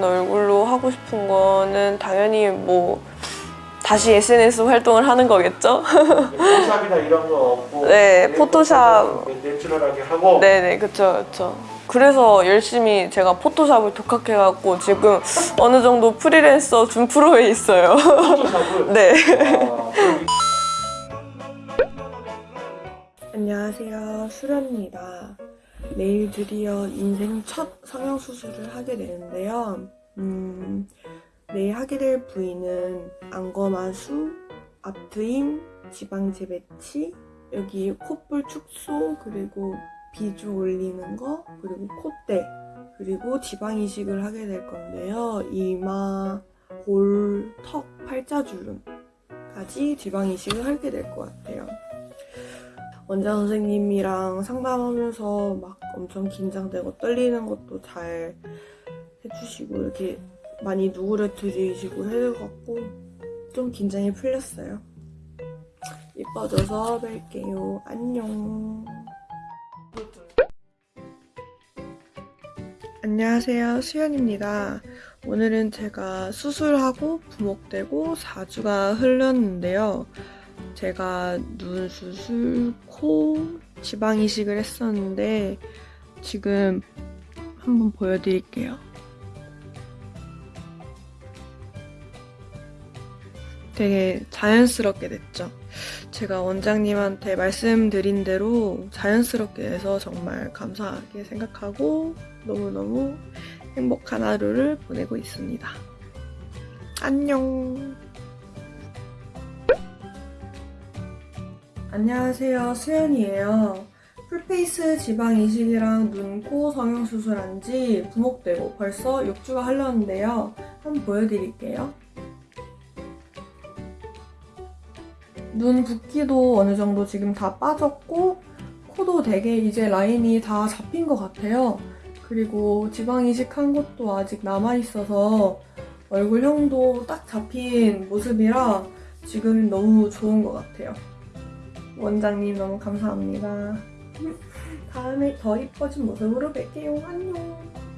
같은 얼굴로 하고 싶은 거는 당연히 뭐 다시 SNS 활동을 하는 거겠죠? 포샵이나 이런 거 없고 네, 내 포토샵. 내추럴하게 하고. 네네 그쵸 그쵸. 그래서 열심히 제가 포토샵을 독학해갖고 지금 어느 정도 프리랜서 준 프로에 있어요. 포토샵을? 네. 아, 안녕하세요. 수련입니다 내일 드디어 인생 첫 성형수술을 하게 되는데요. 음, 내일 하게 될 부위는 안검하수, 앞트임, 지방제 배치 여기 콧볼 축소 그리고 비주 올리는 거 그리고 콧대 그리고 지방 이식을 하게 될 건데요. 이마, 볼, 턱, 팔자주름까지 지방 이식을 하게 될 것 같아요 원장 선생님이랑 상담하면서 막 엄청 긴장되고 떨리는 것도 잘 해주시고 이렇게 많이 누구려뜨리시고 해갖고 좀 긴장이 풀렸어요. 이뻐져서 뵐게요. 안녕. 안녕하세요. 수연입니다. 오늘은 제가 수술하고 부목되고 4주가 흘렀는데요. 제가 눈 수술, 코, 지방 이식을 했었는데 지금 한번 보여드릴게요. 되게 자연스럽게 됐죠. 제가 원장님한테 말씀드린 대로 자연스럽게 돼서 정말 감사하게 생각하고 너무너무 행복한 하루를 보내고 있습니다. 안녕. 안녕하세요. 수연이에요. 풀페이스 지방 이식이랑 눈, 코 성형 수술한 지 부목되고 벌써 6주가 흘렀는데요. 한번 보여드릴게요. 눈 붓기도 어느 정도 지금 다 빠졌고 코도 되게 이제 라인이 다 잡힌 것 같아요. 그리고 지방 이식한 것도 아직 남아있어서 얼굴형도 딱 잡힌 모습이라 지금 너무 좋은 것 같아요. 원장님 너무 감사합니다. 다음에 더 이뻐진 모습으로 뵐게요. 안녕.